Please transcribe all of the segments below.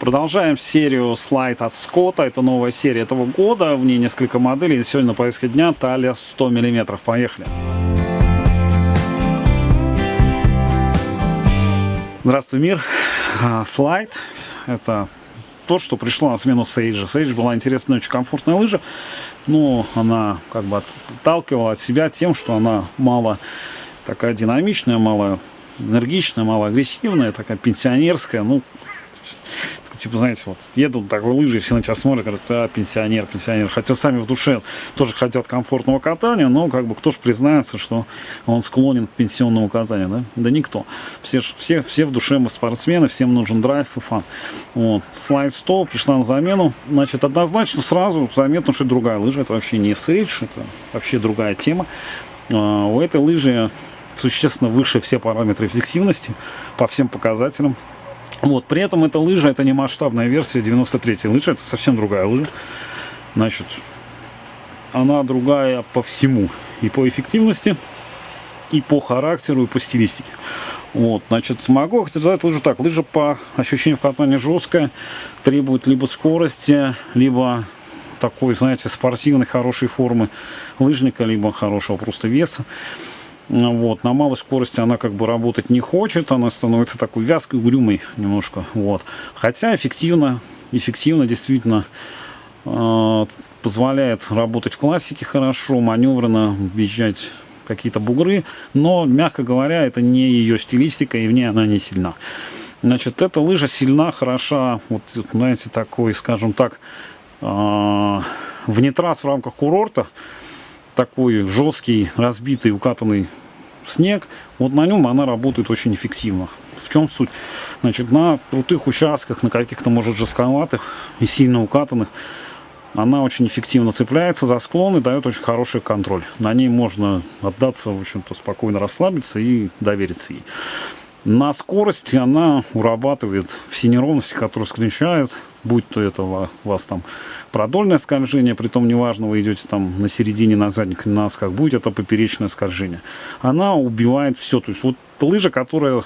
Продолжаем серию слайд от Скотта. Это новая серия этого года. В ней несколько моделей. Сегодня на повестке дня талия 100 мм. Поехали. Здравствуй, мир. А, слайд. Это то, что пришло на смену Сейджа. Сейдж была интересная, очень комфортная лыжа, но она как бы отталкивала от себя тем, что она мало такая динамичная, мало энергичная, мало агрессивная, такая пенсионерская. Ну, типа, знаете, вот едут такой лыжи, все на тебя смотрят, говорят, а, пенсионер, пенсионер. Хотя сами в душе тоже хотят комфортного катания, но как бы кто же признается, что он склонен к пенсионному катанию, да? Да никто. Все, все, все в душе мы спортсмены, всем нужен драйв и фан. Вот. Слайд 100 пришла на замену. Значит, однозначно сразу заметно, что другая лыжа. Это вообще не Sage, это вообще другая тема. А, у этой лыжи существенно выше все параметры эффективности по всем показателям. Вот, при этом эта лыжа, это не масштабная версия 93-й лыжи, это совсем другая лыжа. Значит, она другая по всему. И по эффективности, и по характеру, и по стилистике. Вот, значит, могу сказать лыжу так. Лыжа по ощущениям в катании жесткая, требует либо скорости, либо такой, знаете, спортивной, хорошей формы лыжника, либо хорошего просто веса. Вот, на малой скорости она как бы работать не хочет, она становится такой вязкой, угрюмой немножко. Вот. Хотя эффективно, эффективно действительно э, позволяет работать в классике хорошо, маневренно въезжать какие-то бугры, но, мягко говоря, это не ее стилистика, и в ней она не сильна. Значит, эта лыжа сильна, хороша, вот, знаете, такой, скажем так, э, вне трасс в рамках курорта, такой жесткий, разбитый, укатанный снег, вот на нем она работает очень эффективно. В чем суть? Значит, на крутых участках, на каких-то, может, жестковатых и сильно укатанных, она очень эффективно цепляется за склон и дает очень хороший контроль. На ней можно отдаться, в общем-то, спокойно расслабиться и довериться ей. На скорости она урабатывает все неровности, которые скрещает, будь то это у вас там продольное скольжение, притом неважно, вы идете там на середине, на задник, на как будет это поперечное скольжение. Она убивает все. То есть вот лыжа, которая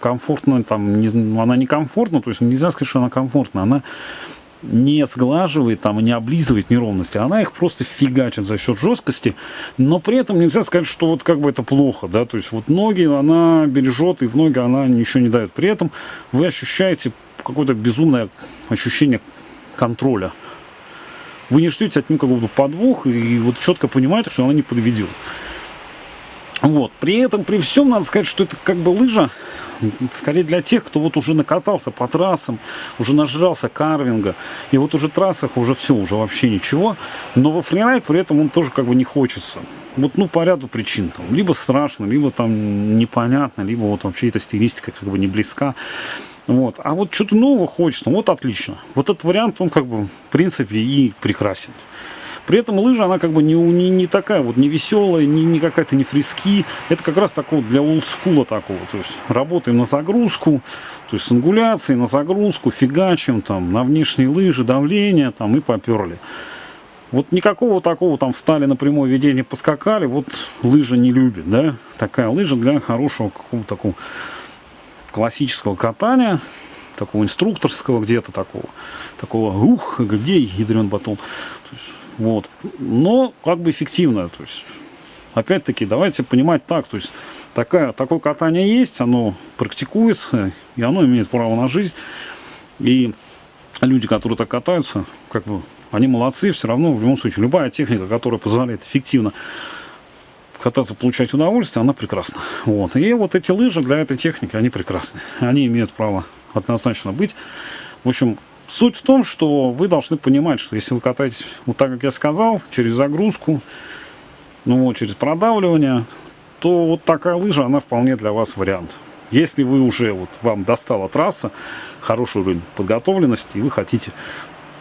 комфортно, там, не, она не комфортна, то есть нельзя сказать, что она комфортна, она не сглаживает, там, не облизывает неровности, она их просто фигачит за счет жесткости, но при этом нельзя сказать, что вот как бы это плохо, да, то есть вот ноги она бережет, и в ноги она ничего не дает. При этом вы ощущаете какое-то безумное ощущение контроля. Вы не ждете от нее какого-то подвоха и вот четко понимаете, что она не подведет. Вот. При этом, при всем, надо сказать, что это как бы лыжа, скорее для тех, кто вот уже накатался по трассам, уже нажрался карвинга, и вот уже трассах уже все, уже вообще ничего, но во фрирайд при этом он тоже как бы не хочется. Вот, ну, по ряду причин. Там, либо страшно, либо там непонятно, либо вот вообще эта стилистика как бы не близка. Вот. А вот что-то нового хочется, вот отлично. Вот этот вариант, он как бы, в принципе, и прекрасен. При этом лыжа, она как бы не, не, не такая вот, не веселая, не, не какая-то не фриски. Это как раз такого для олдскула такого. То есть работаем на загрузку, то есть с ангуляцией, на загрузку, фигачим там, на внешние лыжи, давление там и поперли. Вот никакого такого там встали на прямое ведение, поскакали, вот лыжа не любит, да. Такая лыжа для хорошего какого-то такого классического катания, такого инструкторского где-то такого, такого, ух, где ядрен батон. есть, вот. Но как бы эффективно. То есть, опять-таки, давайте понимать так, то есть такая, такое катание есть, оно практикуется, и оно имеет право на жизнь. И люди, которые так катаются, как бы, они молодцы, все равно, в любом случае, любая техника, которая позволяет эффективно кататься, получать удовольствие, она прекрасна. Вот. И вот эти лыжи для этой техники, они прекрасны. Они имеют право однозначно быть. В общем, суть в том, что вы должны понимать, что если вы катаетесь вот так, как я сказал, через загрузку, ну вот, через продавливание, то вот такая лыжа, она вполне для вас вариант. Если вы уже, вот вам достала трасса, хороший уровень подготовленности, и вы хотите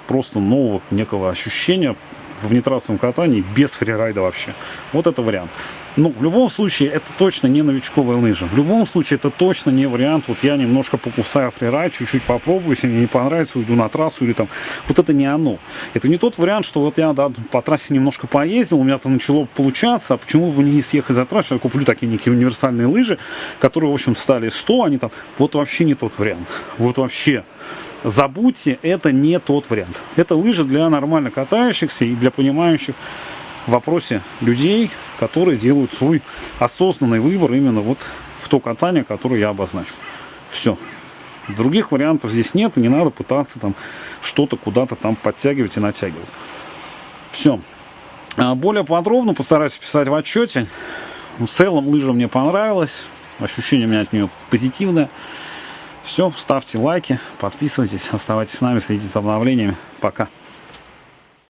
просто нового некого ощущения, в внетрассовом катании без фрирайда вообще. Вот это вариант. Но в любом случае это точно не новичковая лыжа. В любом случае это точно не вариант. Вот я немножко покусаю фрирайд, чуть-чуть попробую, если мне не понравится, уйду на трассу или там. Вот это не оно. Это не тот вариант, что вот я да, по трассе немножко поездил, у меня там начало получаться, а почему бы не съехать за трассу, я куплю такие некие универсальные лыжи, которые, в общем, стали 100, они там, вот вообще не тот вариант. Вот вообще. Забудьте, это не тот вариант. Это лыжи для нормально катающихся и для понимающих в вопросе людей, которые делают свой осознанный выбор именно вот в то катание, которое я обозначу. Все. Других вариантов здесь нет, и не надо пытаться там что-то куда-то там подтягивать и натягивать. Все. А более подробно постараюсь писать в отчете. В целом лыжа мне понравилась. Ощущение у меня от нее позитивное. Все, ставьте лайки, подписывайтесь, оставайтесь с нами, следите за обновлениями. Пока.